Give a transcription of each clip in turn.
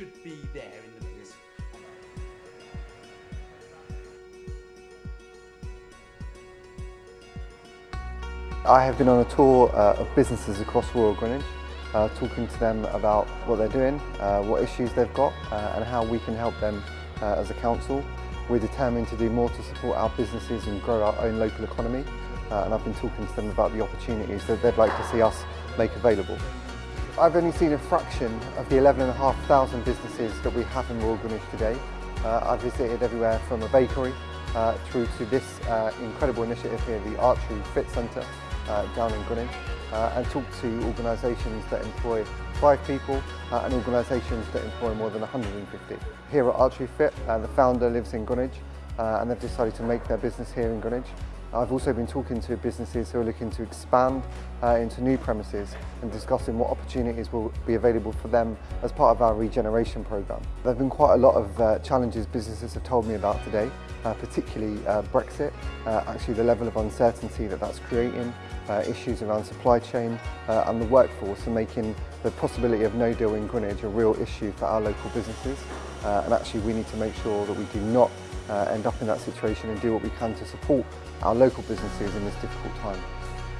should be there in the. I have been on a tour uh, of businesses across Royal Greenwich, uh, talking to them about what they're doing, uh, what issues they've got uh, and how we can help them uh, as a council. We're determined to do more to support our businesses and grow our own local economy uh, and I've been talking to them about the opportunities that they'd like to see us make available. I've only seen a fraction of the 11,500 businesses that we have in Royal Greenwich today. Uh, I've visited everywhere from a bakery uh, through to this uh, incredible initiative here, the Archery Fit Centre uh, down in Greenwich, uh, and talked to organisations that employ five people uh, and organisations that employ more than 150. Here at Archery Fit, uh, the founder lives in Greenwich uh, and they've decided to make their business here in Greenwich. I've also been talking to businesses who are looking to expand uh, into new premises and discussing what opportunities will be available for them as part of our regeneration programme. There have been quite a lot of uh, challenges businesses have told me about today uh, particularly uh, Brexit, uh, actually the level of uncertainty that that's creating, uh, issues around supply chain uh, and the workforce and making the possibility of no deal in Greenwich a real issue for our local businesses. Uh, and actually we need to make sure that we do not end up in that situation and do what we can to support our local businesses in this difficult time.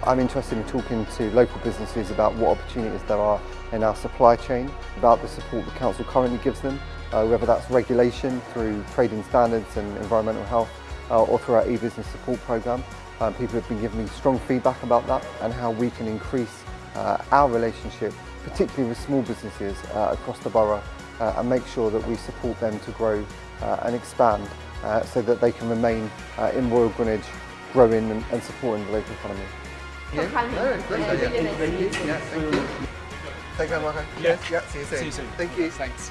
I'm interested in talking to local businesses about what opportunities there are in our supply chain, about the support the council currently gives them, uh, whether that's regulation through trading standards and environmental health uh, or through our e-business support programme. Um, people have been giving me strong feedback about that and how we can increase uh, our relationship, particularly with small businesses uh, across the borough uh, and make sure that we support them to grow uh, and expand uh, so that they can remain uh, in Royal Greenwich, growing and, and supporting the local economy. Yeah, no, great idea. Really nice to meet you. Yeah, thank you. Take care, Marco. Yeah. Yeah, see you soon. See you soon. Thank you. Thanks.